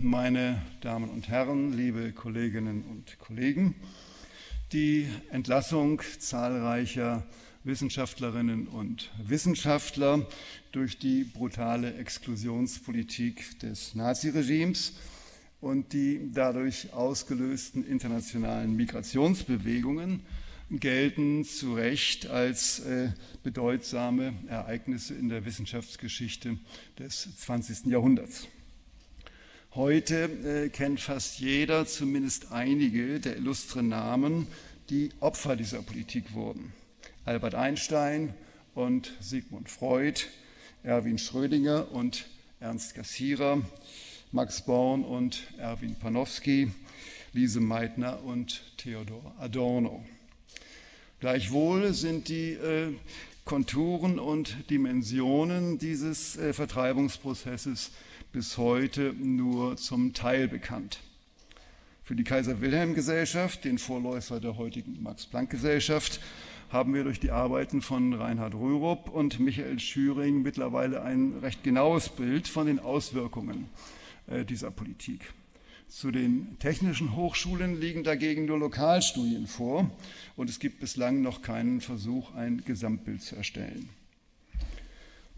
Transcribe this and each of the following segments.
meine Damen und Herren, liebe Kolleginnen und Kollegen. Die Entlassung zahlreicher Wissenschaftlerinnen und Wissenschaftler durch die brutale Exklusionspolitik des Naziregimes und die dadurch ausgelösten internationalen Migrationsbewegungen gelten zu Recht als äh, bedeutsame Ereignisse in der Wissenschaftsgeschichte des 20. Jahrhunderts. Heute äh, kennt fast jeder zumindest einige der illustren Namen, die Opfer dieser Politik wurden. Albert Einstein und Sigmund Freud, Erwin Schrödinger und Ernst Cassirer, Max Born und Erwin Panofsky, Lise Meitner und Theodor Adorno. Gleichwohl sind die äh, Konturen und Dimensionen dieses äh, Vertreibungsprozesses bis heute nur zum Teil bekannt. Für die Kaiser-Wilhelm-Gesellschaft, den Vorläufer der heutigen Max-Planck-Gesellschaft, haben wir durch die Arbeiten von Reinhard Rürup und Michael Schüring mittlerweile ein recht genaues Bild von den Auswirkungen äh, dieser Politik. Zu den technischen Hochschulen liegen dagegen nur Lokalstudien vor und es gibt bislang noch keinen Versuch, ein Gesamtbild zu erstellen.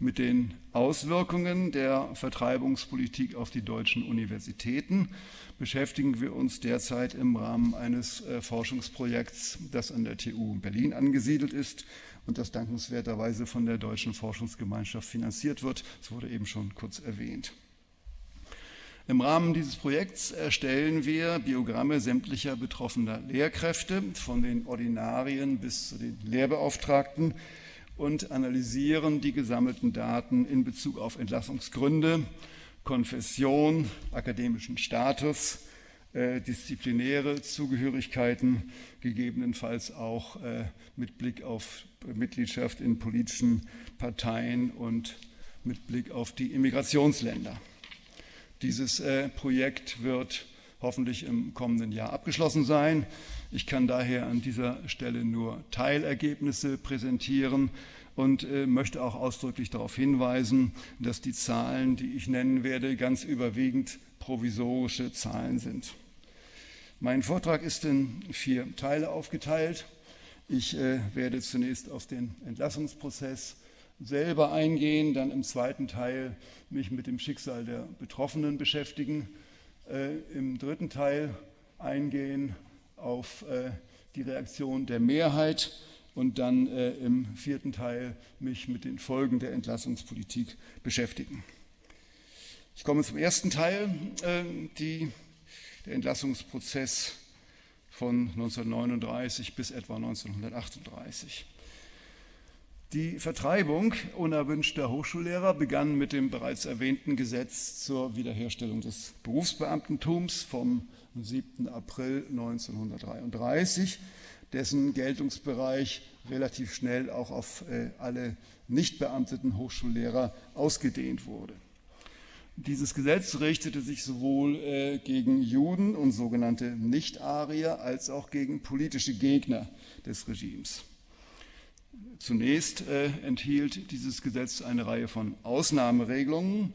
Mit den Auswirkungen der Vertreibungspolitik auf die deutschen Universitäten beschäftigen wir uns derzeit im Rahmen eines äh, Forschungsprojekts, das an der TU Berlin angesiedelt ist und das dankenswerterweise von der Deutschen Forschungsgemeinschaft finanziert wird. Es wurde eben schon kurz erwähnt. Im Rahmen dieses Projekts erstellen wir Biogramme sämtlicher betroffener Lehrkräfte, von den Ordinarien bis zu den Lehrbeauftragten, und analysieren die gesammelten Daten in Bezug auf Entlassungsgründe, Konfession, akademischen Status, äh, disziplinäre Zugehörigkeiten, gegebenenfalls auch äh, mit Blick auf Mitgliedschaft in politischen Parteien und mit Blick auf die Immigrationsländer. Dieses äh, Projekt wird hoffentlich im kommenden Jahr abgeschlossen sein. Ich kann daher an dieser Stelle nur Teilergebnisse präsentieren und äh, möchte auch ausdrücklich darauf hinweisen, dass die Zahlen, die ich nennen werde, ganz überwiegend provisorische Zahlen sind. Mein Vortrag ist in vier Teile aufgeteilt. Ich äh, werde zunächst auf den Entlassungsprozess selber eingehen, dann im zweiten Teil mich mit dem Schicksal der Betroffenen beschäftigen, äh, im dritten Teil eingehen auf äh, die Reaktion der Mehrheit und dann äh, im vierten Teil mich mit den Folgen der Entlassungspolitik beschäftigen. Ich komme zum ersten Teil, äh, die, der Entlassungsprozess von 1939 bis etwa 1938. Die Vertreibung unerwünschter Hochschullehrer begann mit dem bereits erwähnten Gesetz zur Wiederherstellung des Berufsbeamtentums vom 7. April 1933 dessen Geltungsbereich relativ schnell auch auf äh, alle nicht beamteten Hochschullehrer ausgedehnt wurde. Dieses Gesetz richtete sich sowohl äh, gegen Juden und sogenannte Nicht-Arier als auch gegen politische Gegner des Regimes. Zunächst äh, enthielt dieses Gesetz eine Reihe von Ausnahmeregelungen.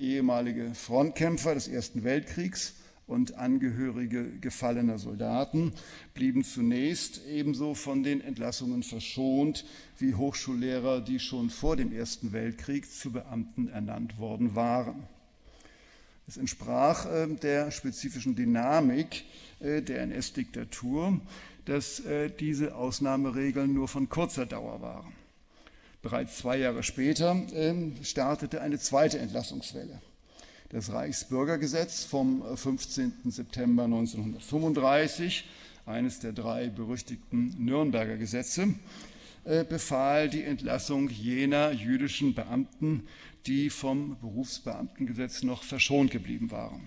ehemalige Frontkämpfer des Ersten Weltkriegs und Angehörige gefallener Soldaten blieben zunächst ebenso von den Entlassungen verschont wie Hochschullehrer, die schon vor dem Ersten Weltkrieg zu Beamten ernannt worden waren. Es entsprach äh, der spezifischen Dynamik äh, der NS-Diktatur, dass äh, diese Ausnahmeregeln nur von kurzer Dauer waren. Bereits zwei Jahre später ähm, startete eine zweite Entlassungswelle das Reichsbürgergesetz vom 15. Äh, September 1935, eines der drei berüchtigten Nürnberger Gesetze, äh, befahl die Entlassung jener jüdischen Beamten, die vom Berufsbeamtengesetz noch verschont geblieben waren.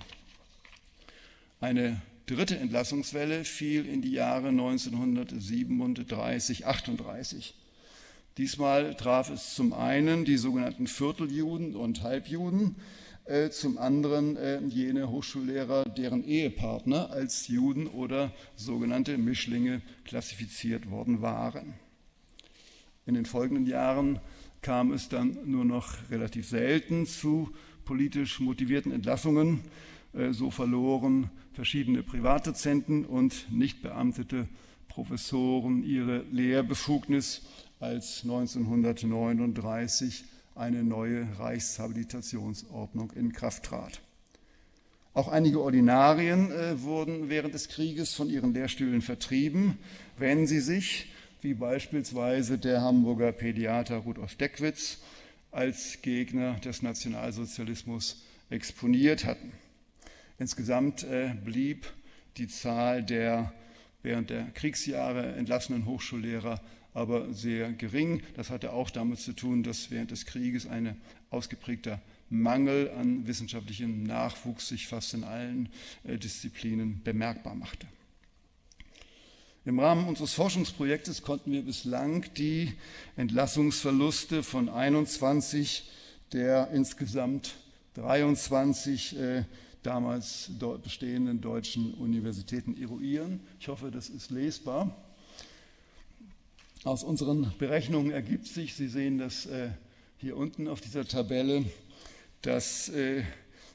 Eine dritte Entlassungswelle fiel in die Jahre 1937, 38. Diesmal traf es zum einen die sogenannten Vierteljuden und Halbjuden, äh, zum anderen äh, jene Hochschullehrer, deren Ehepartner als Juden oder sogenannte Mischlinge klassifiziert worden waren. In den folgenden Jahren kam es dann nur noch relativ selten zu politisch motivierten Entlassungen. Äh, so verloren verschiedene Privatdozenten und nicht beamtete Professoren ihre Lehrbefugnis, als 1939 eine neue Reichshabilitationsordnung in Kraft trat. Auch einige Ordinarien äh, wurden während des Krieges von ihren Lehrstühlen vertrieben, wenn sie sich, wie beispielsweise der Hamburger Pädiater Rudolf Deckwitz, als Gegner des Nationalsozialismus exponiert hatten. Insgesamt äh, blieb die Zahl der während der Kriegsjahre entlassenen Hochschullehrer aber sehr gering. Das hatte auch damit zu tun, dass während des Krieges ein ausgeprägter Mangel an wissenschaftlichem Nachwuchs sich fast in allen äh, Disziplinen bemerkbar machte. Im Rahmen unseres Forschungsprojektes konnten wir bislang die Entlassungsverluste von 21 der insgesamt 23 äh, damals bestehenden deutschen Universitäten eruieren. Ich hoffe, das ist lesbar. Aus unseren Berechnungen ergibt sich, Sie sehen das äh, hier unten auf dieser Tabelle, dass äh,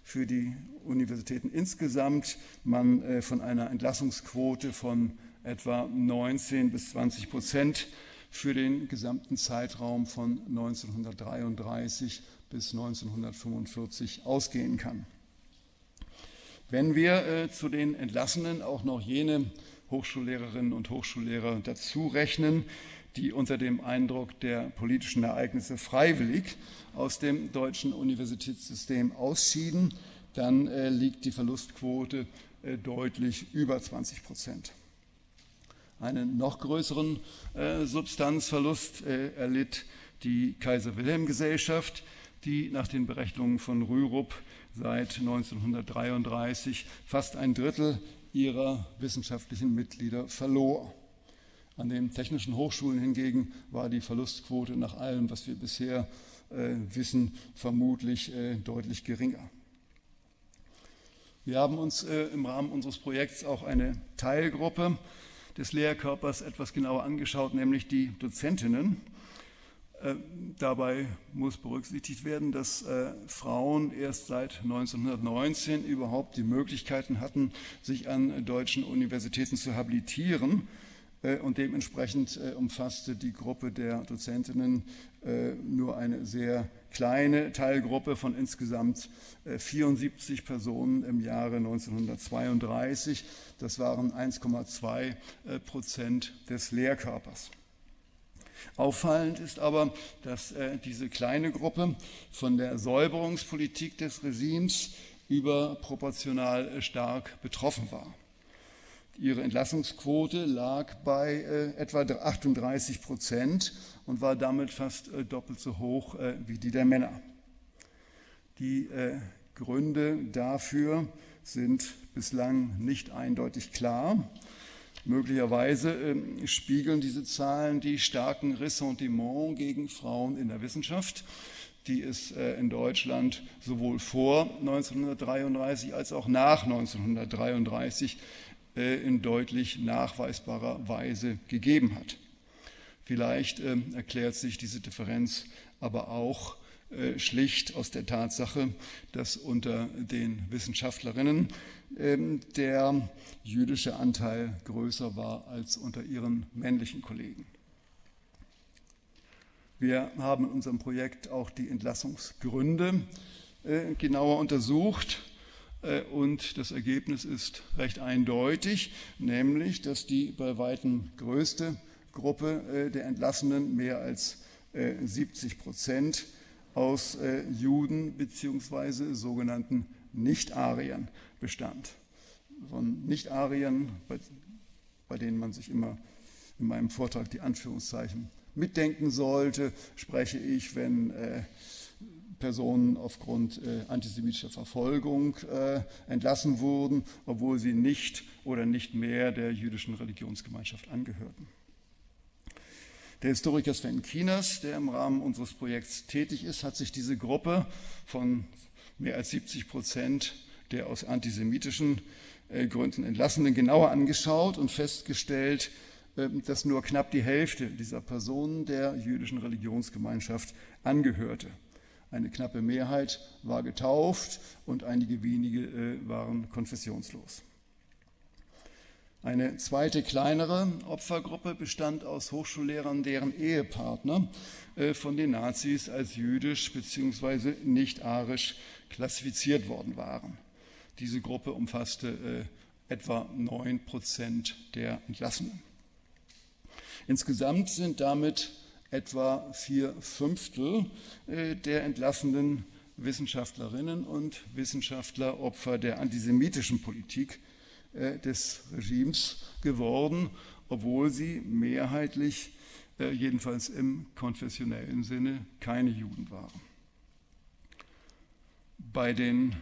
für die Universitäten insgesamt man äh, von einer Entlassungsquote von etwa 19 bis 20 Prozent für den gesamten Zeitraum von 1933 bis 1945 ausgehen kann. Wenn wir äh, zu den Entlassenen auch noch jene Hochschullehrerinnen und Hochschullehrer dazu rechnen, die unter dem Eindruck der politischen Ereignisse freiwillig aus dem deutschen Universitätssystem ausschieden, dann äh, liegt die Verlustquote äh, deutlich über 20 Prozent. Einen noch größeren äh, Substanzverlust äh, erlitt die Kaiser-Wilhelm-Gesellschaft, die nach den Berechnungen von Rürup seit 1933 fast ein Drittel ihrer wissenschaftlichen Mitglieder verlor. An den technischen Hochschulen hingegen war die Verlustquote nach allem, was wir bisher äh, wissen, vermutlich äh, deutlich geringer. Wir haben uns äh, im Rahmen unseres Projekts auch eine Teilgruppe des Lehrkörpers etwas genauer angeschaut, nämlich die Dozentinnen. Äh, dabei muss berücksichtigt werden, dass äh, Frauen erst seit 1919 überhaupt die Möglichkeiten hatten, sich an deutschen Universitäten zu habilitieren. Äh, und dementsprechend äh, umfasste die Gruppe der Dozentinnen äh, nur eine sehr kleine Teilgruppe von insgesamt 74 Personen im Jahre 1932. Das waren 1,2 Prozent des Lehrkörpers. Auffallend ist aber, dass diese kleine Gruppe von der Säuberungspolitik des Regimes überproportional stark betroffen war. Ihre Entlassungsquote lag bei äh, etwa 38 Prozent und war damit fast äh, doppelt so hoch äh, wie die der Männer. Die äh, Gründe dafür sind bislang nicht eindeutig klar. Möglicherweise ähm, spiegeln diese Zahlen die starken Ressentiments gegen Frauen in der Wissenschaft, die es äh, in Deutschland sowohl vor 1933 als auch nach 1933 äh, in deutlich nachweisbarer Weise gegeben hat. Vielleicht ähm, erklärt sich diese Differenz aber auch äh, schlicht aus der Tatsache, dass unter den Wissenschaftlerinnen ähm, der jüdische Anteil größer war als unter ihren männlichen Kollegen. Wir haben in unserem Projekt auch die Entlassungsgründe äh, genauer untersucht äh, und das Ergebnis ist recht eindeutig, nämlich, dass die bei weitem größte Gruppe äh, der Entlassenen, mehr als 70 äh, Prozent, aus Juden bzw. sogenannten Nicht-Ariern bestand. Von Nicht-Ariern, bei, bei denen man sich immer in meinem Vortrag die Anführungszeichen mitdenken sollte, spreche ich, wenn äh, Personen aufgrund äh, antisemitischer Verfolgung äh, entlassen wurden, obwohl sie nicht oder nicht mehr der jüdischen Religionsgemeinschaft angehörten. Der Historiker Sven Kieners, der im Rahmen unseres Projekts tätig ist, hat sich diese Gruppe von mehr als 70 Prozent der aus antisemitischen äh, Gründen Entlassenen genauer angeschaut und festgestellt, äh, dass nur knapp die Hälfte dieser Personen der jüdischen Religionsgemeinschaft angehörte. Eine knappe Mehrheit war getauft und einige wenige äh, waren konfessionslos. Eine zweite kleinere Opfergruppe bestand aus Hochschullehrern, deren Ehepartner äh, von den Nazis als jüdisch bzw. nicht-arisch klassifiziert worden waren. Diese Gruppe umfasste äh, etwa 9 Prozent der Entlassenen. Insgesamt sind damit etwa vier Fünftel äh, der entlassenen Wissenschaftlerinnen und Wissenschaftler Opfer der antisemitischen Politik des Regimes geworden, obwohl sie mehrheitlich, äh, jedenfalls im konfessionellen Sinne, keine Juden waren. Bei, den,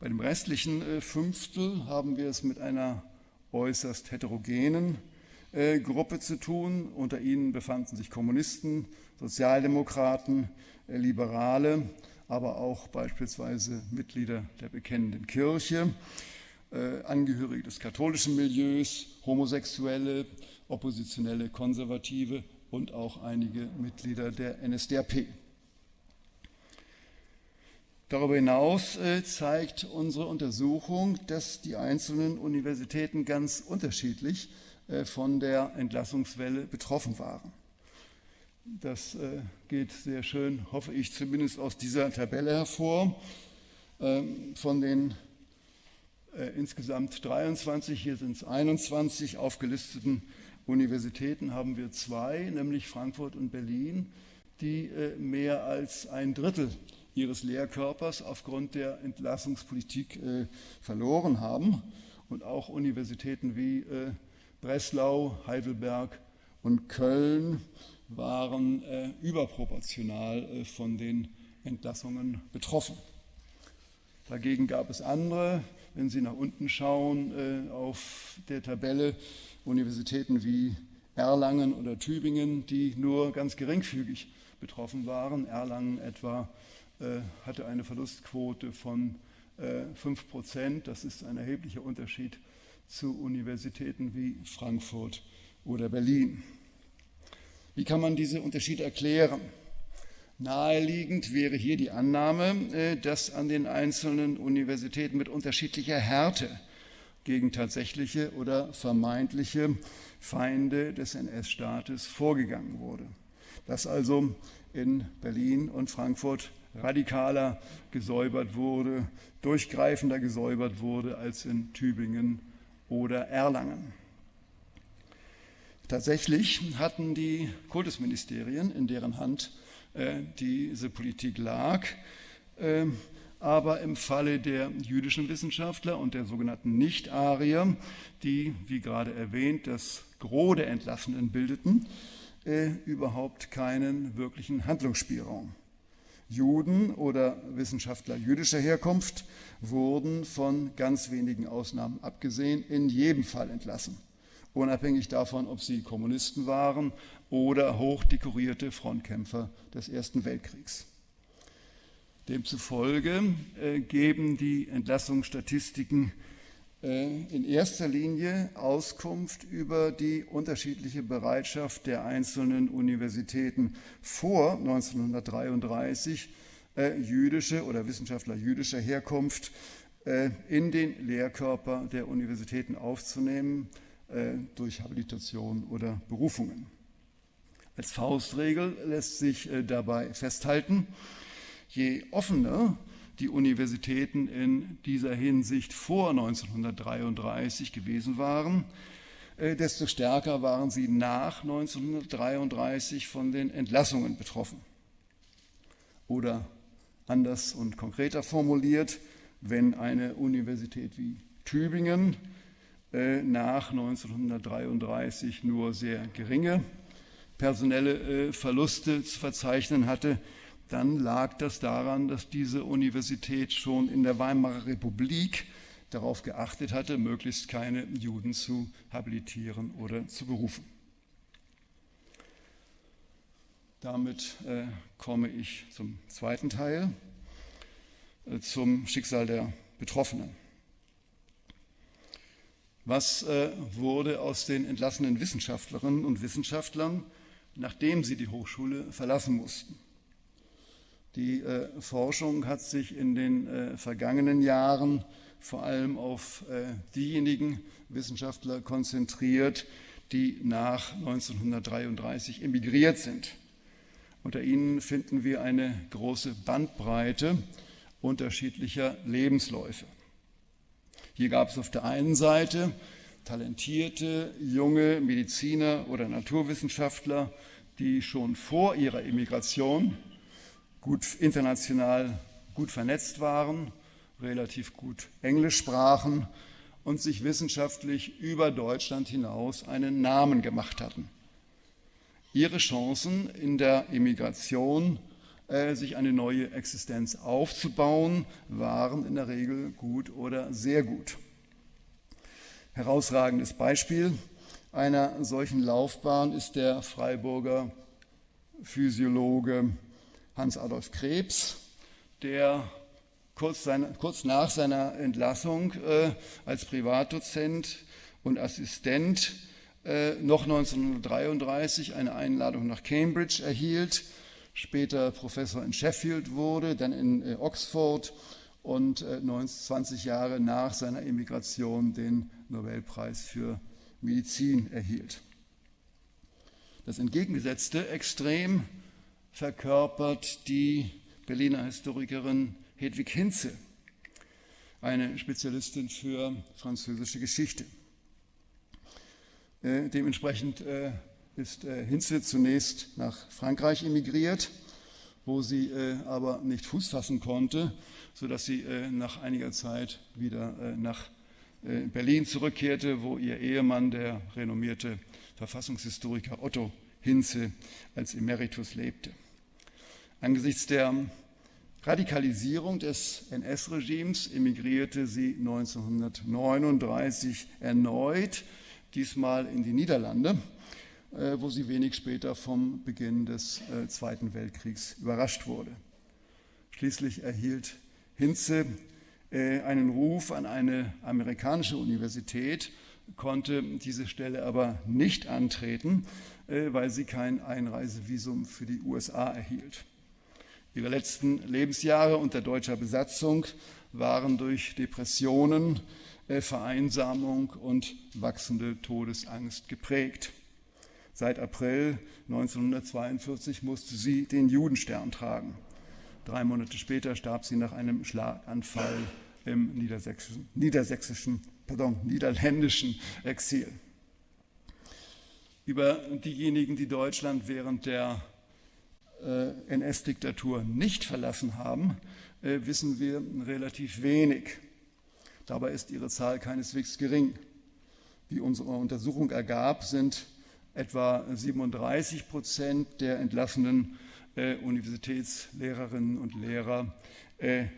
bei dem restlichen äh, Fünftel haben wir es mit einer äußerst heterogenen Gruppe zu tun. Unter ihnen befanden sich Kommunisten, Sozialdemokraten, Liberale, aber auch beispielsweise Mitglieder der bekennenden Kirche äh, Angehörige des katholischen Milieus, Homosexuelle, Oppositionelle, Konservative und auch einige Mitglieder der NSDAP. Darüber hinaus äh, zeigt unsere Untersuchung, dass die einzelnen Universitäten ganz unterschiedlich äh, von der Entlassungswelle betroffen waren. Das geht sehr schön, hoffe ich zumindest aus dieser Tabelle hervor. Ähm, von den äh, insgesamt 23, hier sind es 21 aufgelisteten Universitäten haben wir zwei, nämlich Frankfurt und Berlin, die äh, mehr als ein Drittel ihres Lehrkörpers aufgrund der Entlassungspolitik äh, verloren haben. Und auch Universitäten wie Breslau, Heidelberg und Köln waren überproportional von den Entlassungen betroffen. Dagegen gab es andere, wenn Sie nach unten schauen äh, auf der Tabelle, Universitäten wie Erlangen oder Tübingen, die nur ganz geringfügig betroffen waren. Erlangen etwa äh, hatte eine Verlustquote von äh, 5 Prozent. Das ist ein erheblicher Unterschied zu Universitäten wie Frankfurt oder Berlin. Wie kann man diese Unterschiede erklären? Naheliegend wäre hier die Annahme, äh, dass an den einzelnen Universitäten mit unterschiedlicher Härte gegen tatsächliche oder vermeintliche Feinde des NS-Staates vorgegangen wurde. Dass also in Berlin und Frankfurt radikaler gesäubert wurde, durchgreifender gesäubert wurde als in Tübingen oder Erlangen. Tatsächlich hatten die Kultusministerien, in deren Hand diese Politik lag. Ähm, aber im Falle der jüdischen Wissenschaftler und der sogenannten Nicht-Arier, die, wie gerade erwähnt, das Gros der Entlassenen bildeten, äh, überhaupt keinen wirklichen Handlungsspielraum. Juden oder Wissenschaftler jüdischer Herkunft wurden von ganz wenigen Ausnahmen abgesehen in jedem Fall entlassen, unabhängig davon, ob sie Kommunisten waren oder hochdekorierte Frontkämpfer des Ersten Weltkriegs. Demzufolge äh, geben die Entlassungsstatistiken äh, in erster Linie Auskunft über die unterschiedliche Bereitschaft der einzelnen Universitäten vor 1933, äh, jüdische oder Wissenschaftler jüdischer Herkunft äh, in den Lehrkörper der Universitäten aufzunehmen äh, durch Habilitation oder Berufungen. Als Faustregel lässt sich äh, dabei festhalten, je offener die Universitäten in dieser Hinsicht vor 1933 gewesen waren, äh, desto stärker waren sie nach 1933 von den Entlassungen betroffen. Oder anders und konkreter formuliert, wenn eine Universität wie Tübingen äh, nach 1933 nur sehr geringe personelle äh, Verluste zu verzeichnen hatte, dann lag das daran, dass diese Universität schon in der Weimarer Republik darauf geachtet hatte, möglichst keine Juden zu habilitieren oder zu berufen. Damit äh, komme ich zum zweiten Teil, äh, zum Schicksal der Betroffenen. Was wurde aus den entlassenen Wissenschaftlerinnen und Wissenschaftlern nachdem sie die Hochschule verlassen mussten. Die äh, Forschung hat sich in den äh, vergangenen Jahren vor allem auf äh, diejenigen Wissenschaftler konzentriert, die nach 1933 emigriert sind. Unter ihnen finden wir eine große Bandbreite unterschiedlicher Lebensläufe. Hier gab es auf der einen Seite talentierte junge Mediziner oder Naturwissenschaftler, die schon vor ihrer Emigration gut international gut vernetzt waren, relativ gut Englisch sprachen und sich wissenschaftlich über Deutschland hinaus einen Namen gemacht hatten. Ihre Chancen in der Emigration, äh, sich eine neue Existenz aufzubauen, waren in der Regel gut oder sehr gut. Herausragendes Beispiel. Einer solchen Laufbahn ist der Freiburger Physiologe Hans-Adolf Krebs, der kurz, seine, kurz nach seiner Entlassung äh, als Privatdozent und Assistent äh, noch 1933 eine Einladung nach Cambridge erhielt, später Professor in Sheffield wurde, dann in äh, Oxford und 20 äh, Jahre nach seiner Emigration den Nobelpreis für Medizin erhielt. Das entgegengesetzte Extrem verkörpert die Berliner Historikerin Hedwig Hinze, eine Spezialistin für französische Geschichte. Äh, dementsprechend äh, ist äh, Hinze zunächst nach Frankreich emigriert, wo sie äh, aber nicht Fuß fassen konnte, sodass sie äh, nach einiger Zeit wieder äh, nach Berlin zurückkehrte, wo ihr Ehemann, der renommierte Verfassungshistoriker Otto Hinze, als Emeritus lebte. Angesichts der Radikalisierung des NS-Regimes emigrierte sie 1939 erneut, diesmal in die Niederlande, äh, wo sie wenig später vom Beginn des äh, Zweiten Weltkriegs überrascht wurde. Schließlich erhielt Hinze äh, einen Ruf an eine amerikanische Universität, konnte diese Stelle aber nicht antreten, weil sie kein Einreisevisum für die USA erhielt. Ihre letzten Lebensjahre unter deutscher Besatzung waren durch Depressionen, äh, Vereinsamung und wachsende Todesangst geprägt. Seit April 1942 musste sie den Judenstern tragen. Drei Monate später starb sie nach einem Schlaganfall im niedersächsischen, niedersächsischen pardon, niederländischen Exil. Über diejenigen, die Deutschland während der äh, NS-Diktatur nicht verlassen haben, äh, wissen wir relativ wenig. Dabei ist ihre Zahl keineswegs gering. Wie unsere Untersuchung ergab, sind etwa 37 Prozent der entlassenen äh, Universitätslehrerinnen und Lehrer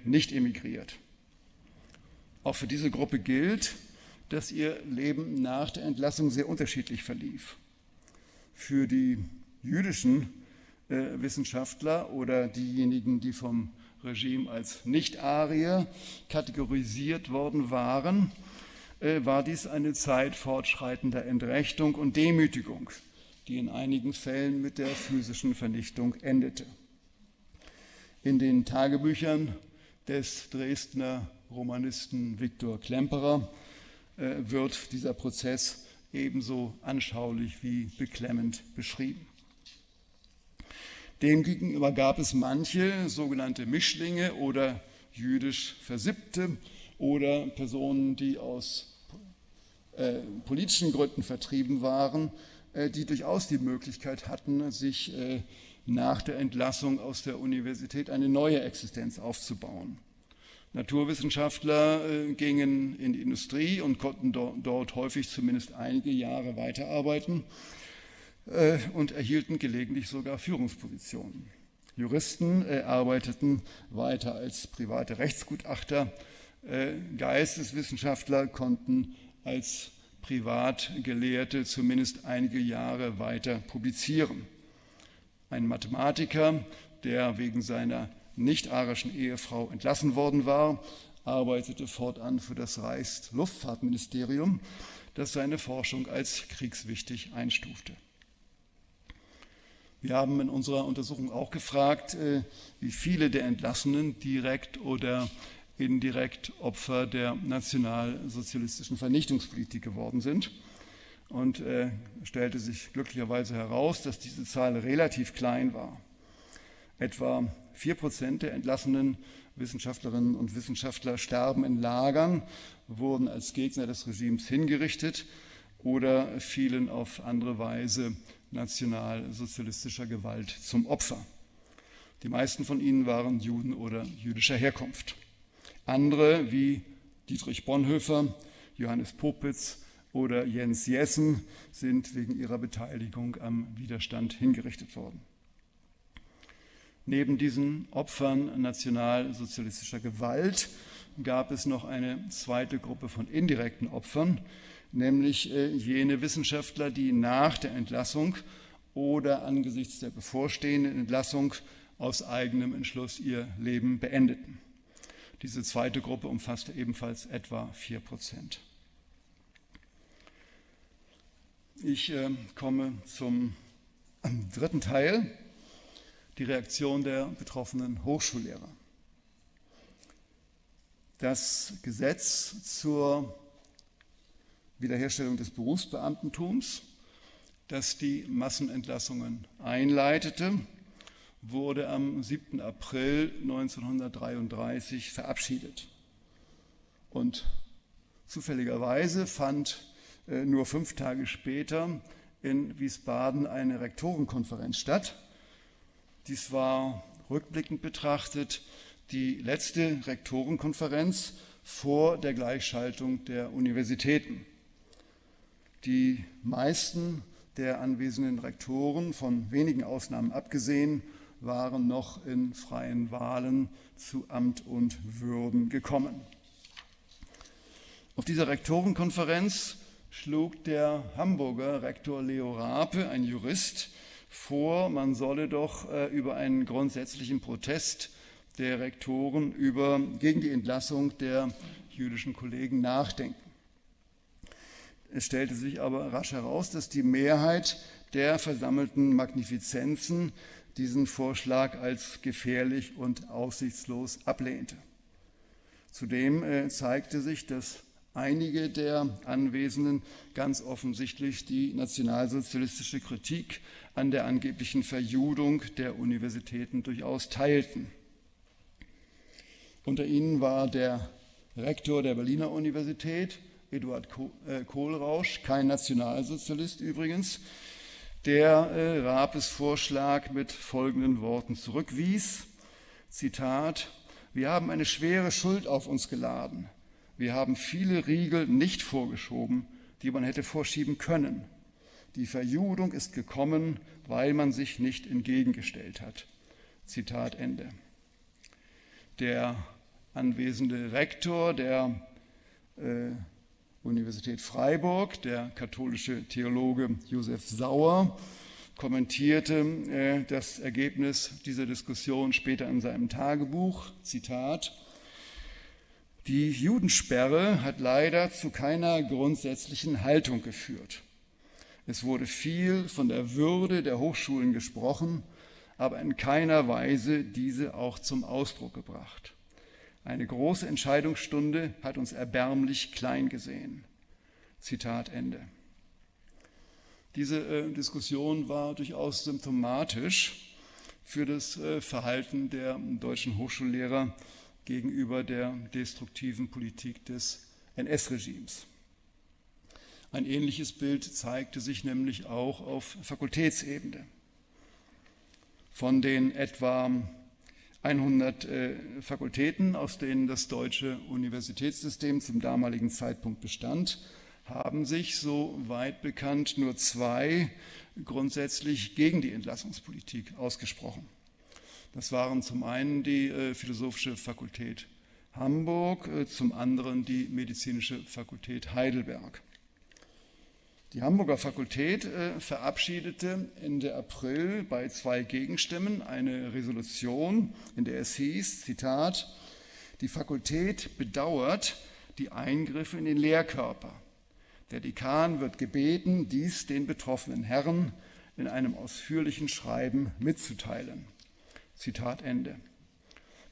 nicht emigriert. Auch für diese Gruppe gilt, dass ihr Leben nach der Entlassung sehr unterschiedlich verlief. Für die jüdischen äh, Wissenschaftler oder diejenigen, die vom Regime als Nicht-Arier kategorisiert worden waren, äh, war dies eine Zeit fortschreitender Entrechtung und Demütigung, die in einigen Fällen mit der physischen Vernichtung endete. In den Tagebüchern des Dresdner Romanisten Viktor Klemperer äh, wird dieser Prozess ebenso anschaulich wie beklemmend beschrieben. Demgegenüber gab es manche sogenannte Mischlinge oder jüdisch Versippte oder Personen, die aus äh, politischen Gründen vertrieben waren, die durchaus die Möglichkeit hatten, sich äh, nach der Entlassung aus der Universität eine neue Existenz aufzubauen. Naturwissenschaftler äh, gingen in die Industrie und konnten do dort häufig zumindest einige Jahre weiterarbeiten. Äh, und erhielten gelegentlich sogar Führungspositionen. Juristen äh, arbeiteten weiter als private Rechtsgutachter. Äh, Geisteswissenschaftler konnten als Privatgelehrte zumindest einige Jahre weiter publizieren. Ein Mathematiker, der wegen seiner nicht-arischen Ehefrau entlassen worden war, arbeitete fortan für das Wir haben in unserer Untersuchung auch gefragt, äh, wie viele der Entlassenen direkt oder indirekt Opfer der nationalsozialistischen Vernichtungspolitik geworden sind. Und äh, stellte sich glücklicherweise heraus, dass diese Zahl relativ klein war. Etwa vier Prozent der entlassenen Wissenschaftlerinnen und Wissenschaftler sterben in Lagern, wurden als Gegner des Regimes hingerichtet oder fielen auf andere Weise nationalsozialistischer Gewalt zum Opfer. Die meisten von ihnen waren Juden oder jüdischer Herkunft. Andere wie Dietrich Bonhoeffer, Johannes Popitz oder Jens Jessen sind wegen ihrer Beteiligung am Widerstand hingerichtet worden. Neben diesen Opfern nationalsozialistischer Gewalt gab es noch eine zweite Gruppe von indirekten Opfern, nämlich äh, jene Wissenschaftler, die nach der Entlassung oder angesichts der bevorstehenden Entlassung aus eigenem Entschluss ihr Leben beendeten. Diese zweite Gruppe umfasste ebenfalls etwa 4 Prozent. Ich äh, komme zum dritten Teil, die Reaktion der betroffenen Hochschullehrer. Das Gesetz zur Wiederherstellung des Berufsbeamtentums, das die Massenentlassungen einleitete, wurde am 7. April 1933 verabschiedet. Und zufälligerweise fand äh, nur fünf Tage später in Wiesbaden eine Rektorenkonferenz statt. Dies war rückblickend betrachtet die letzte Rektorenkonferenz vor der Gleichschaltung der Universitäten. Die meisten der anwesenden Rektoren, von wenigen Ausnahmen abgesehen, waren noch in freien Wahlen zu Amt und Würden gekommen. Auf dieser Rektorenkonferenz schlug der Hamburger Rektor Leo Rape, ein Jurist, vor, man solle doch äh, über einen grundsätzlichen Protest der Rektoren über, gegen die Entlassung der jüdischen Kollegen nachdenken. Es stellte sich aber rasch heraus, dass die Mehrheit der versammelten Magnifizenzen diesen Vorschlag als gefährlich und aussichtslos ablehnte. Zudem äh, zeigte sich, dass einige der Anwesenden ganz offensichtlich die nationalsozialistische Kritik an der angeblichen Verjudung der Universitäten durchaus teilten. Unter ihnen war der Rektor der Berliner Universität, Eduard äh, Kohlrausch, kein Nationalsozialist übrigens, der äh, Rapes Vorschlag mit folgenden Worten zurückwies. Zitat, wir haben eine schwere Schuld auf uns geladen. Wir haben viele Riegel nicht vorgeschoben, die man hätte vorschieben können. Die Verjudung ist gekommen, weil man sich nicht entgegengestellt hat. Zitat Ende. Der anwesende Rektor der äh, Universität Freiburg, der katholische Theologe Josef Sauer, kommentierte äh, das Ergebnis dieser Diskussion später in seinem Tagebuch. Zitat. Die Judensperre hat leider zu keiner grundsätzlichen Haltung geführt. Es wurde viel von der Würde der Hochschulen gesprochen, aber in keiner Weise diese auch zum Ausdruck gebracht. Eine große Entscheidungsstunde hat uns erbärmlich klein gesehen. Zitat Ende. Diese äh, Diskussion war durchaus symptomatisch für das äh, Verhalten der deutschen Hochschullehrer gegenüber der destruktiven Politik des NS-Regimes. Ein ähnliches Bild zeigte sich nämlich auch auf Fakultätsebene. Von den etwa 100 äh, Fakultäten, aus denen das deutsche Universitätssystem zum damaligen Zeitpunkt bestand, haben sich, so weit bekannt, nur zwei grundsätzlich gegen die Entlassungspolitik ausgesprochen. Das waren zum einen die äh, Philosophische Fakultät Hamburg, äh, zum anderen die Medizinische Fakultät Heidelberg. Die Hamburger Fakultät äh, verabschiedete Ende April bei zwei Gegenstimmen eine Resolution, in der es hieß, Zitat, die Fakultät bedauert die Eingriffe in den Lehrkörper. Der Dekan wird gebeten, dies den betroffenen Herren in einem ausführlichen Schreiben mitzuteilen. Zitat Ende.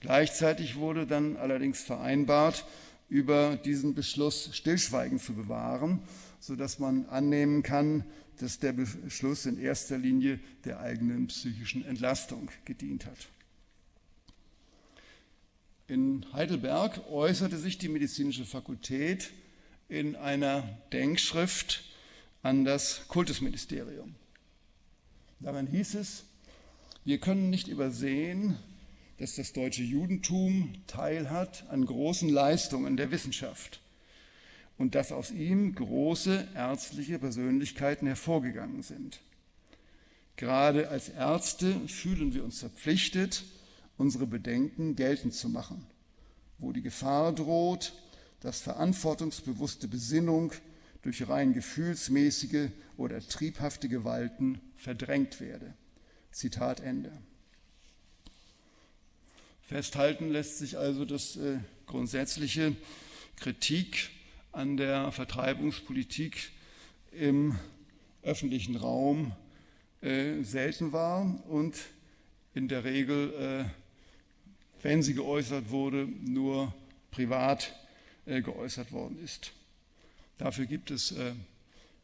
Gleichzeitig wurde dann allerdings vereinbart, über diesen Beschluss Stillschweigen zu bewahren, sodass man annehmen kann, dass der Beschluss in erster Linie der eigenen psychischen Entlastung gedient hat. In Heidelberg äußerte sich die medizinische Fakultät in einer Denkschrift an das Kultusministerium. Darin hieß es, wir können nicht übersehen, dass das deutsche Judentum teilhat an großen Leistungen der Wissenschaft und dass aus ihm große ärztliche Persönlichkeiten hervorgegangen sind. Gerade als Ärzte fühlen wir uns verpflichtet, unsere Bedenken geltend zu machen, wo die Gefahr droht, dass verantwortungsbewusste Besinnung durch rein gefühlsmäßige oder triebhafte Gewalten verdrängt werde. Zitat Ende. Festhalten lässt sich also, dass äh, grundsätzliche Kritik an der Vertreibungspolitik im öffentlichen Raum äh, selten war und in der Regel, äh, wenn sie geäußert wurde, nur privat äh, geäußert worden ist. Dafür gibt es äh,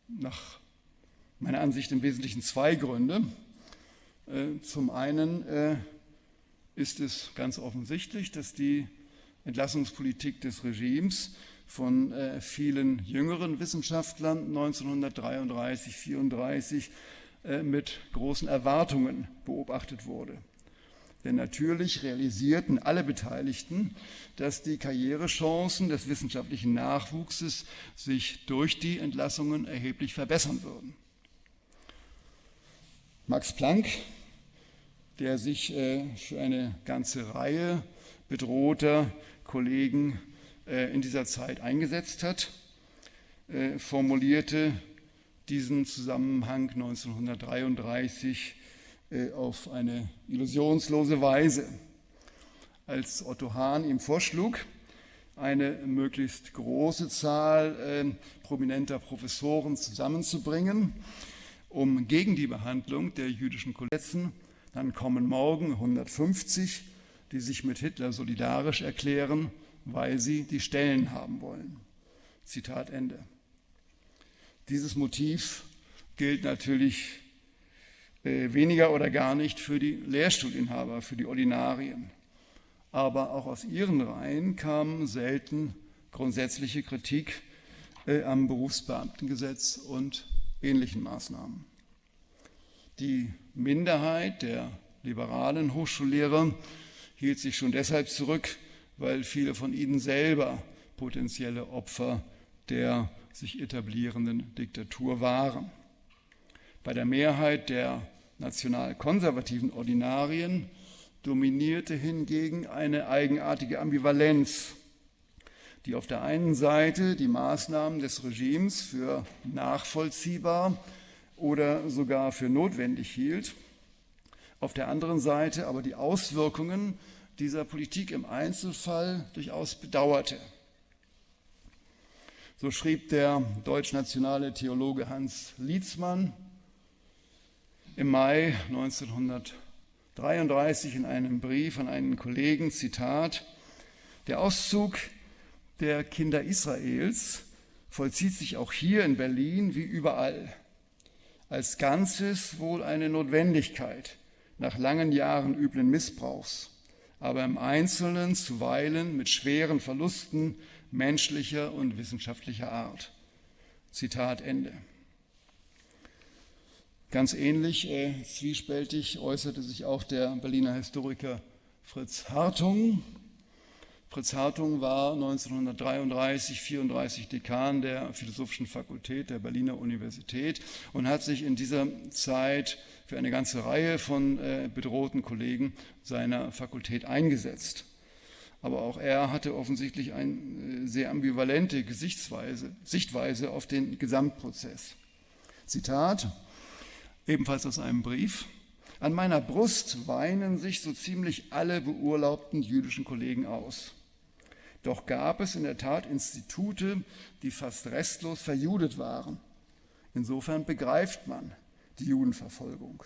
nach meiner Ansicht im Wesentlichen zwei Gründe. Äh, zum einen äh, ist es ganz offensichtlich, dass die Entlassungspolitik des Regimes von äh, vielen jüngeren Wissenschaftlern 1933, 1934 äh, mit großen Erwartungen beobachtet wurde. Denn natürlich realisierten alle Beteiligten, dass die Karrierechancen des wissenschaftlichen Nachwuchses sich durch die Entlassungen erheblich verbessern würden. Max Planck der sich äh, für eine ganze Reihe bedrohter Kollegen in dieser Zeit eingesetzt hat, äh, formulierte diesen Zusammenhang 1933 auf eine illusionslose Weise. Als Otto Hahn ihm vorschlug, eine möglichst große Zahl prominenter Professoren zusammenzubringen, um gegen die Behandlung der jüdischen Kollegen dann kommen morgen 150, die sich mit Hitler solidarisch erklären, weil sie die Stellen haben wollen. Zitat Ende. Dieses Motiv gilt natürlich äh, weniger oder gar nicht für die Lehrstuhlinhaber, für die Ordinarien. Aber auch aus ihren Reihen kam selten grundsätzliche Kritik äh, am Berufsbeamtengesetz und ähnlichen Maßnahmen. Die Minderheit der liberalen Hochschullehrer hielt sich schon deshalb zurück, weil viele von ihnen selber potenzielle Opfer der sich etablierenden Diktatur waren. Bei der Mehrheit der national-konservativen Ordinarien dominierte hingegen eine eigenartige Ambivalenz, die auf der einen Seite die Maßnahmen des Regimes für nachvollziehbar oder sogar für notwendig hielt. Auf der anderen Seite aber die Auswirkungen dieser Politik im Einzelfall durchaus bedauerte. So schrieb der deutschnationale Theologe Hans Lietzmann im Mai 1933 in einem Brief an einen Kollegen, Zitat, der Auszug der Kinder Israels vollzieht sich auch hier in Berlin wie überall als Ganzes wohl eine Notwendigkeit nach langen Jahren üblen Missbrauchs, aber im Einzelnen zuweilen mit schweren Verlusten menschlicher und wissenschaftlicher Art. Zitat Ende. Ganz ähnlich äh, zwiespältig äußerte sich auch der Berliner Historiker Fritz Hartung Fritz Hartung war 1933, 34 Dekan der Philosophischen Fakultät der Berliner Universität und hat sich in dieser Zeit für eine ganze Reihe von äh, bedrohten Kollegen seiner Fakultät eingesetzt. Aber auch er hatte offensichtlich eine äh, sehr ambivalente Gesichtsweise, Sichtweise auf den Gesamtprozess. Zitat, ebenfalls aus einem Brief. An meiner Brust weinen sich so ziemlich alle beurlaubten jüdischen Kollegen aus. Doch gab es in der Tat Institute, die fast restlos verjudet waren. Insofern begreift man, die Judenverfolgung.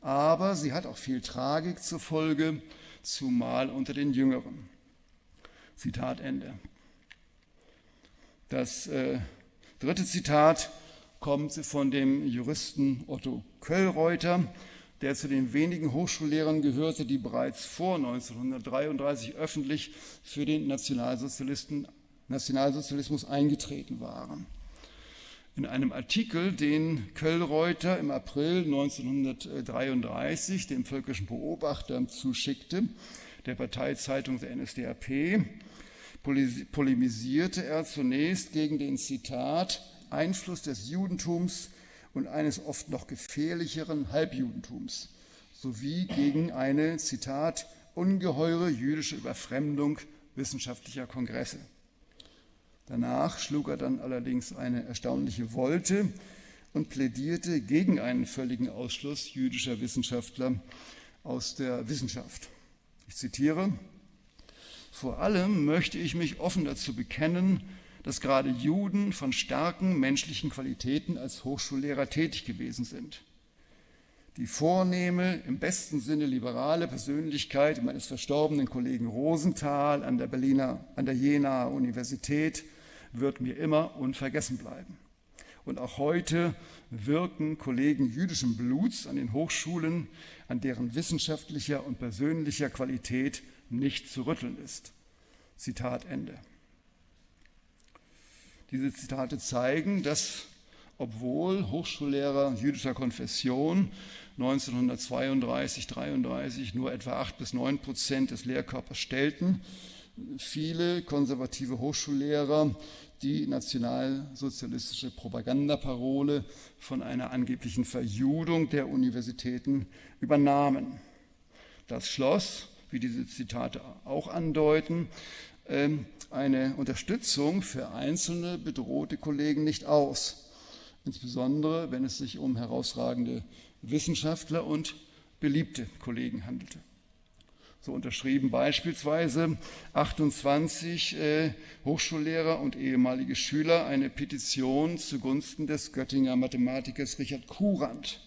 Aber sie hat auch viel Tragik zur Folge, zumal unter den Jüngeren. Zitat Ende. Das äh, dritte Zitat kommt von dem Juristen Otto Köllreuter, der zu den wenigen Hochschullehrern gehörte, die bereits vor 1933 öffentlich für den Nationalsozialismus eingetreten waren. In einem Artikel, den Köllreuter im April 1933 dem Völkischen Beobachter zuschickte, der Parteizeitung der NSDAP, polemisierte er zunächst gegen den Zitat Einfluss des Judentums und eines oft noch gefährlicheren Halbjudentums sowie gegen eine, Zitat, ungeheure jüdische Überfremdung wissenschaftlicher Kongresse. Danach schlug er dann allerdings eine erstaunliche Wolte und plädierte gegen einen völligen Ausschluss jüdischer Wissenschaftler aus der Wissenschaft. Ich zitiere, vor allem möchte ich mich offen dazu bekennen, dass gerade Juden von starken menschlichen Qualitäten als Hochschullehrer tätig gewesen sind. Die vornehme, im besten Sinne liberale Persönlichkeit meines verstorbenen Kollegen Rosenthal an der Berliner, an der Jenaer Universität wird mir immer unvergessen bleiben. Und auch heute wirken Kollegen jüdischen Bluts an den Hochschulen, an deren wissenschaftlicher und persönlicher Qualität nicht zu rütteln ist. Zitat Ende. Diese Zitate zeigen, dass obwohl Hochschullehrer jüdischer Konfession 1932, 33 nur etwa 8 bis 9 Prozent des Lehrkörpers stellten, viele konservative Hochschullehrer die nationalsozialistische Propagandaparole von einer angeblichen Verjudung der Universitäten übernahmen. Das schloss, wie diese Zitate auch andeuten, ähm, eine Unterstützung für einzelne bedrohte Kollegen nicht aus, insbesondere wenn es sich um herausragende Wissenschaftler und beliebte Kollegen handelte. So unterschrieben beispielsweise 28 äh, Hochschullehrer und ehemalige Schüler eine Petition zugunsten des Göttinger Mathematikers Richard Kurand.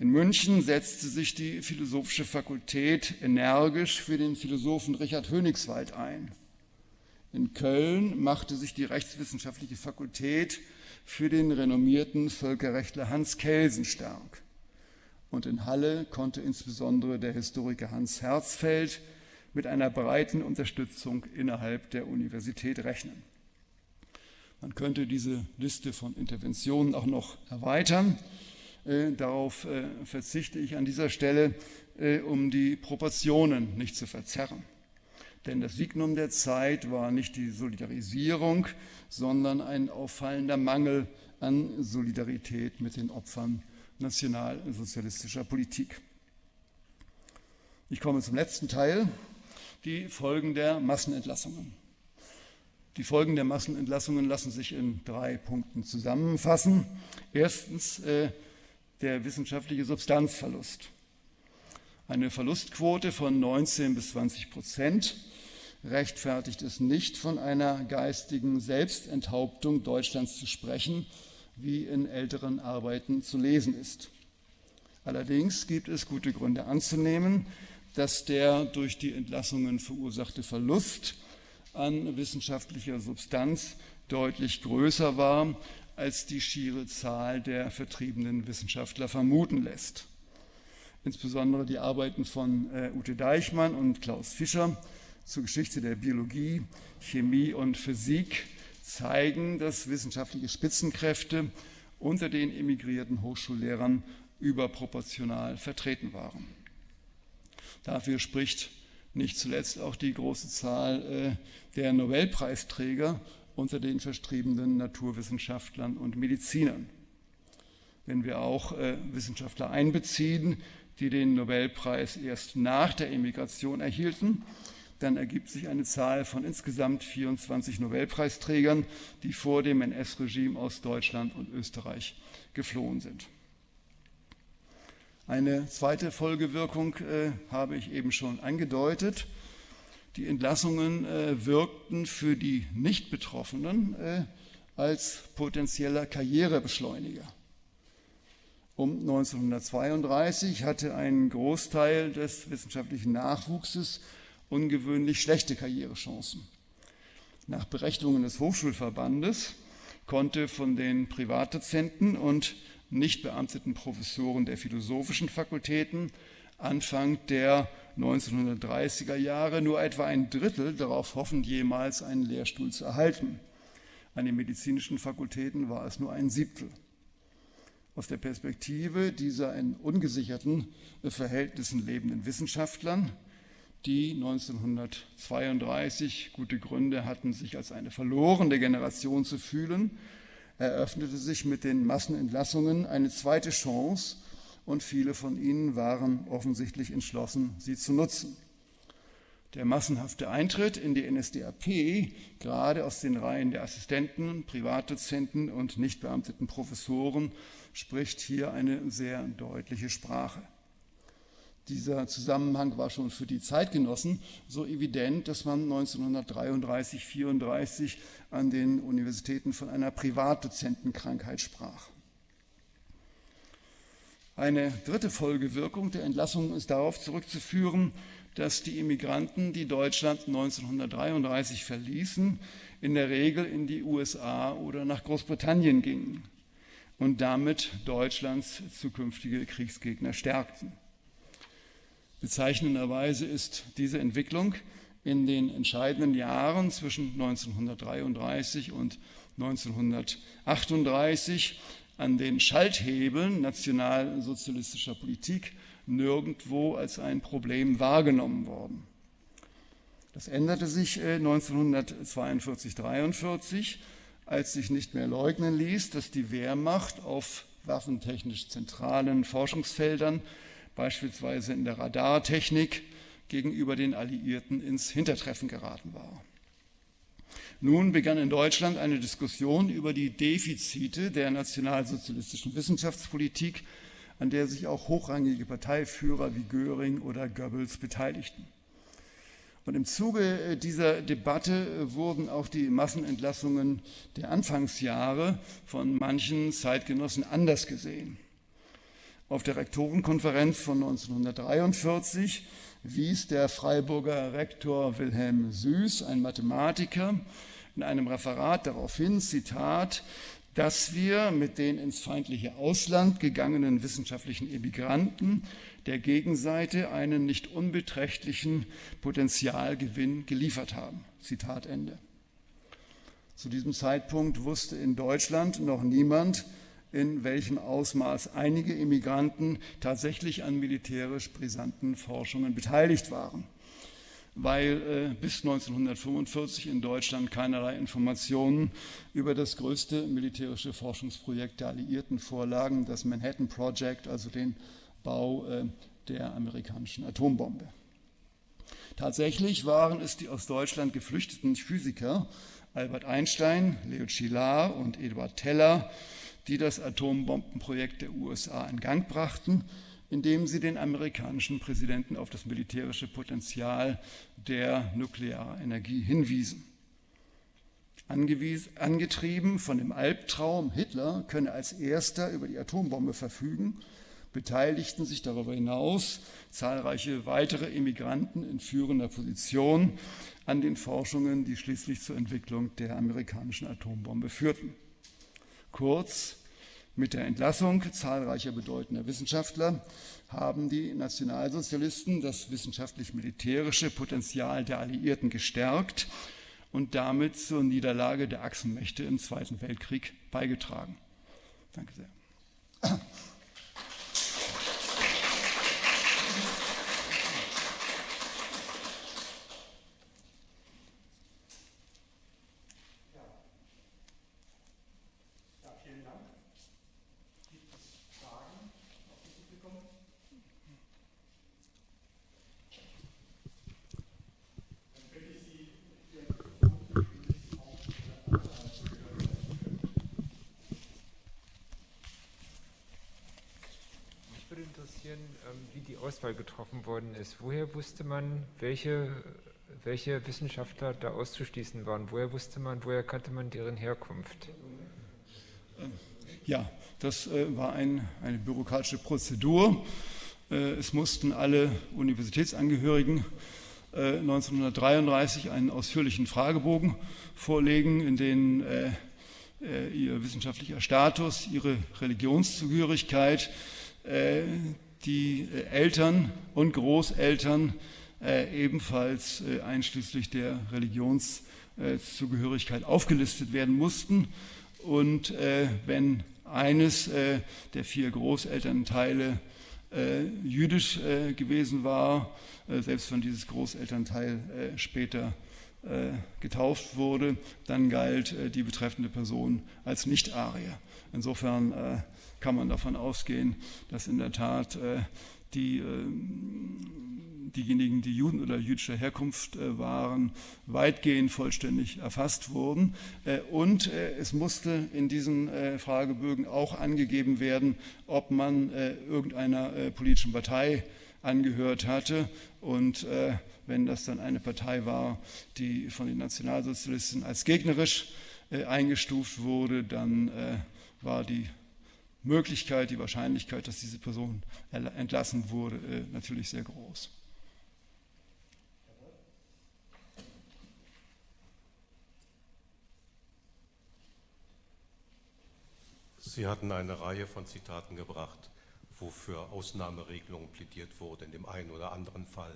In München setzte sich die Philosophische Fakultät energisch für den Philosophen Richard Hönigswald ein. In Köln machte sich die Rechtswissenschaftliche Fakultät für den renommierten Völkerrechtler Hans Kelsen stark. Und in Halle konnte insbesondere der Historiker Hans Herzfeld mit einer breiten Unterstützung innerhalb der Universität rechnen. Man könnte diese Liste von Interventionen auch noch erweitern. Äh, darauf äh, verzichte ich an dieser Stelle, äh, um die Proportionen nicht zu verzerren. Denn das Signum der Zeit war nicht die Solidarisierung, sondern ein auffallender Mangel an Solidarität mit den Opfern nationalsozialistischer Politik. Ich komme zum letzten Teil, die Folgen der Massenentlassungen. Die Folgen der Massenentlassungen lassen sich in drei Punkten zusammenfassen. Erstens äh, der wissenschaftliche Substanzverlust. Eine Verlustquote von 19 bis 20 Prozent rechtfertigt es nicht, von einer geistigen Selbstenthauptung Deutschlands zu sprechen, wie in älteren Arbeiten zu lesen ist. Allerdings gibt es gute Gründe anzunehmen, dass der durch die Entlassungen verursachte Verlust an wissenschaftlicher Substanz deutlich größer war, als die schiere Zahl der vertriebenen Wissenschaftler vermuten lässt. Insbesondere die Arbeiten von äh, Ute Deichmann und Klaus Fischer zur Geschichte der Biologie, Chemie und Physik zeigen, dass wissenschaftliche Spitzenkräfte unter den emigrierten Hochschullehrern überproportional vertreten waren. Dafür spricht nicht zuletzt auch die große Zahl äh, der Nobelpreisträger unter den verstriebenen Naturwissenschaftlern und Medizinern. Wenn wir auch äh, Wissenschaftler einbeziehen, die den Nobelpreis erst nach der Emigration erhielten, dann ergibt sich eine Zahl von insgesamt 24 Nobelpreisträgern, die vor dem NS-Regime aus Deutschland und Österreich geflohen sind. Eine zweite Folgewirkung äh, habe ich eben schon angedeutet. Die Entlassungen äh, wirkten für die Nicht-Betroffenen äh, als potenzieller Karrierebeschleuniger. Um 1932 hatte ein Großteil des wissenschaftlichen Nachwuchses ungewöhnlich schlechte Karrierechancen. Nach Berechnungen des Hochschulverbandes konnte von den Privatdozenten und nicht beamteten Professoren der philosophischen Fakultäten Anfang der 1930er Jahre nur etwa ein Drittel darauf hoffen, jemals einen Lehrstuhl zu erhalten. An den medizinischen Fakultäten war es nur ein Siebtel. Aus der Perspektive dieser in ungesicherten Verhältnissen lebenden Wissenschaftlern, die 1932 gute Gründe hatten, sich als eine verlorene Generation zu fühlen, eröffnete sich mit den Massenentlassungen eine zweite Chance und viele von ihnen waren offensichtlich entschlossen, sie zu nutzen. Der massenhafte Eintritt in die NSDAP, gerade aus den Reihen der Assistenten, Privatdozenten und nicht beamteten Professoren, spricht hier eine sehr deutliche Sprache. Dieser Zusammenhang war schon für die Zeitgenossen so evident, dass man 1933, 1934 an den Universitäten von einer Privatdozentenkrankheit sprach. Eine dritte Folgewirkung der Entlassung ist darauf zurückzuführen, dass die Immigranten, die Deutschland 1933 verließen, in der Regel in die USA oder nach Großbritannien gingen und damit Deutschlands zukünftige Kriegsgegner stärkten. Bezeichnenderweise ist diese Entwicklung in den entscheidenden Jahren zwischen 1933 und 1938 an den Schalthebeln nationalsozialistischer Politik nirgendwo als ein Problem wahrgenommen worden. Das änderte sich 1942-43, äh, als sich nicht mehr leugnen ließ, dass die Wehrmacht auf waffentechnisch zentralen Forschungsfeldern beispielsweise in der Radartechnik gegenüber den Alliierten ins Hintertreffen geraten war. Nun begann in Deutschland eine Diskussion über die Defizite der nationalsozialistischen Wissenschaftspolitik, an der sich auch hochrangige Parteiführer wie Göring oder Goebbels beteiligten. Und im Zuge dieser Debatte wurden auch die Massenentlassungen der Anfangsjahre von manchen Zeitgenossen anders gesehen. Auf der Rektorenkonferenz von 1943 wies der Freiburger Rektor Wilhelm Süß, ein Mathematiker, in einem Referat darauf hin, Zitat, dass wir mit den ins feindliche Ausland gegangenen wissenschaftlichen Emigranten der Gegenseite einen nicht unbeträchtlichen Potenzialgewinn geliefert haben. Zitat Ende. Zu diesem Zeitpunkt wusste in Deutschland noch niemand, in welchem Ausmaß einige Immigranten tatsächlich an militärisch brisanten Forschungen beteiligt waren. Weil äh, bis 1945 in Deutschland keinerlei Informationen über das größte militärische Forschungsprojekt der Alliierten vorlagen, das Manhattan Project, also den Bau äh, der amerikanischen Atombombe. Tatsächlich waren es die aus Deutschland geflüchteten Physiker Albert Einstein, Leo Szilard und Eduard Teller, die das Atombombenprojekt der USA in Gang brachten, indem sie den amerikanischen Präsidenten auf das militärische Potenzial der Nuklearenergie hinwiesen. Angetrieben von dem Albtraum, Hitler könne als erster über die Atombombe verfügen, beteiligten sich darüber hinaus zahlreiche weitere Immigranten in führender Position an den Forschungen, die schließlich zur Entwicklung der amerikanischen Atombombe führten. Kurz, mit der Entlassung zahlreicher bedeutender Wissenschaftler haben die Nationalsozialisten das wissenschaftlich-militärische Potenzial der Alliierten gestärkt und damit zur Niederlage der Achsenmächte im Zweiten Weltkrieg beigetragen. Danke sehr. Auswahl getroffen worden ist. Woher wusste man, welche, welche Wissenschaftler da auszuschließen waren? Woher wusste man, woher kannte man deren Herkunft? ja, das war ein, eine bürokratische Prozedur. es mussten alle Universitätsangehörigen 1933 einen ausführlichen Fragebogen vorlegen, in dem ihr wissenschaftlicher Status, ihre Religionszugehörigkeit, die Eltern und Großeltern ebenfalls einschließlich der Religionszugehörigkeit aufgelistet werden mussten. Und wenn eines der vier Großelternteile jüdisch gewesen war, selbst wenn dieses Großelternteil später getauft wurde, dann galt die betreffende Person als Nicht-Arier. Insofern kann man davon ausgehen, dass in der Tat die, diejenigen, die Juden oder jüdischer Herkunft waren, weitgehend vollständig erfasst wurden. Und es musste in diesen Fragebögen auch angegeben werden, ob man irgendeiner politischen Partei angehört hatte. Und wenn das dann eine Partei war, die von den Nationalsozialisten als gegnerisch eingestuft wurde, dann war die Möglichkeit, die Wahrscheinlichkeit, dass diese Person entlassen wurde, äh, natürlich sehr groß. Sie hatten eine Reihe von Zitaten gebracht, wofür Ausnahmeregelungen plädiert wurde, in dem einen oder anderen Fall.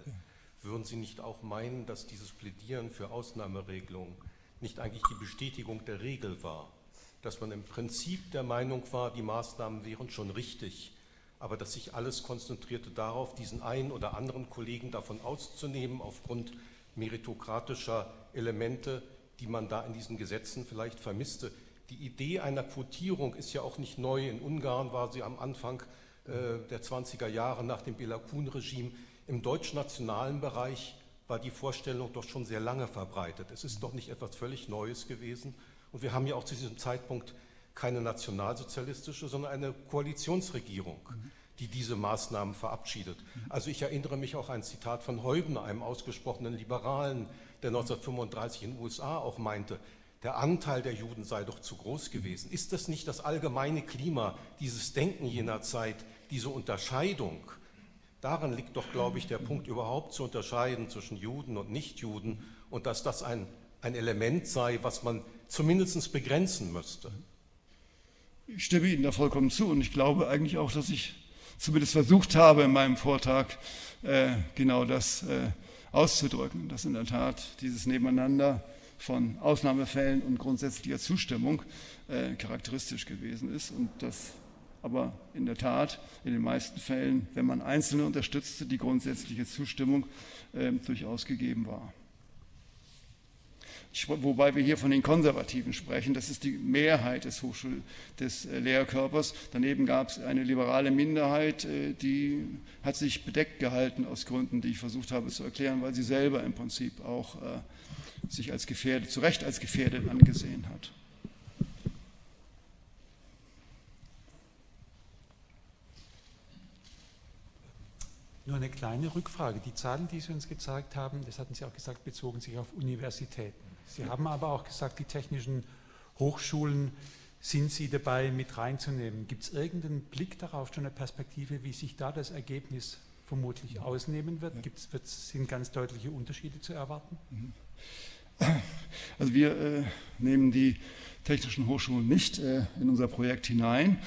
Würden Sie nicht auch meinen, dass dieses Plädieren für Ausnahmeregelungen nicht eigentlich die Bestätigung der Regel war? Dass man im Prinzip der Meinung war, die Maßnahmen wären schon richtig, aber dass sich alles konzentrierte darauf, diesen einen oder anderen Kollegen davon auszunehmen, aufgrund meritokratischer Elemente, die man da in diesen Gesetzen vielleicht vermisste. Die Idee einer Quotierung ist ja auch nicht neu. In Ungarn war sie am Anfang äh, der 20er Jahre nach dem Belakun-Regime. Im deutschnationalen Bereich war die Vorstellung doch schon sehr lange verbreitet. Es ist doch nicht etwas völlig Neues gewesen. Und wir haben ja auch zu diesem Zeitpunkt keine nationalsozialistische, sondern eine Koalitionsregierung, die diese Maßnahmen verabschiedet. Also ich erinnere mich auch an ein Zitat von Heubner, einem ausgesprochenen Liberalen, der 1935 in den USA auch meinte, der Anteil der Juden sei doch zu groß gewesen. Ist das nicht das allgemeine Klima, dieses Denken jener Zeit, diese Unterscheidung? Darin liegt doch, glaube ich, der Punkt überhaupt zu unterscheiden zwischen Juden und Nichtjuden und dass das ein, ein Element sei, was man zumindest begrenzen müsste. Ich stimme Ihnen da vollkommen zu und ich glaube eigentlich auch, dass ich zumindest versucht habe in meinem Vortrag äh, genau das äh, auszudrücken, dass in der Tat dieses Nebeneinander von Ausnahmefällen und grundsätzlicher Zustimmung äh, charakteristisch gewesen ist und dass aber in der Tat in den meisten Fällen, wenn man Einzelne unterstützte, die grundsätzliche Zustimmung äh, durchaus gegeben war wobei wir hier von den Konservativen sprechen. Das ist die Mehrheit des, Hochschul des äh, Lehrkörpers. Daneben gab es eine liberale Minderheit, äh, die hat sich bedeckt gehalten aus Gründen, die ich versucht habe zu erklären, weil sie selber im Prinzip auch äh, sich als gefährdet, zu Recht als gefährdet angesehen hat. Nur eine kleine Rückfrage. Die Zahlen, die Sie uns gezeigt haben, das hatten Sie auch gesagt, bezogen sich auf Universitäten. Sie haben aber auch gesagt, die technischen Hochschulen sind Sie dabei mit reinzunehmen. Gibt es irgendeinen Blick darauf, schon eine Perspektive, wie sich da das Ergebnis vermutlich ausnehmen wird? Gibt's, sind ganz deutliche Unterschiede zu erwarten? Mhm. Also wir äh, nehmen die technischen Hochschulen nicht äh, in unser Projekt hinein.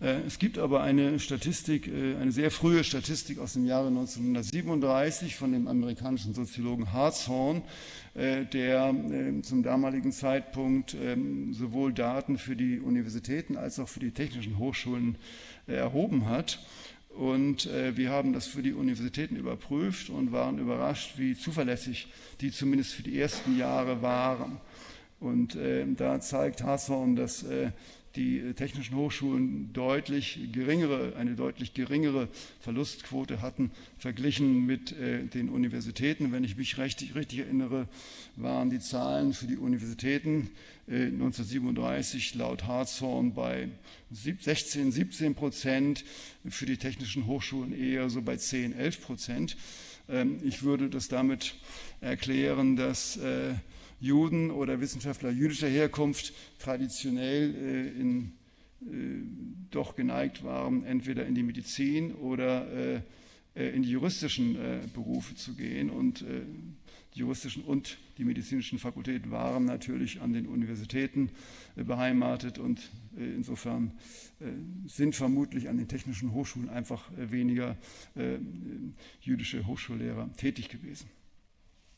Äh, es gibt aber eine Statistik, äh, eine sehr frühe Statistik aus dem Jahre 1937 von dem amerikanischen Soziologen Hartshorn, der zum damaligen Zeitpunkt ähm, sowohl Daten für die Universitäten als auch für die technischen Hochschulen erhoben hat. Und wir haben das für die Universitäten überprüft und waren überrascht, wie zuverlässig die zumindest für die ersten Jahre waren. Und da zeigt Hasshorn, dass die äh, technischen Hochschulen deutlich geringere, eine deutlich geringere Verlustquote hatten, verglichen mit äh, den Universitäten. Wenn ich mich richtig, richtig erinnere, waren die Zahlen für die Universitäten 1937 äh, laut Hartshorn bei 16, 17 Prozent, für die technischen Hochschulen eher so bei 10, 11 Prozent. Ähm, ich würde das damit erklären, dass Juden oder Wissenschaftler jüdischer Herkunft traditionell äh, in doch geneigt waren, entweder in die Medizin oder in die juristischen Berufe zu gehen. Und die juristischen und die medizinischen Fakultäten waren natürlich an den Universitäten beheimatet und insofern sind vermutlich an den technischen Hochschulen einfach weniger jüdische Hochschullehrer tätig gewesen.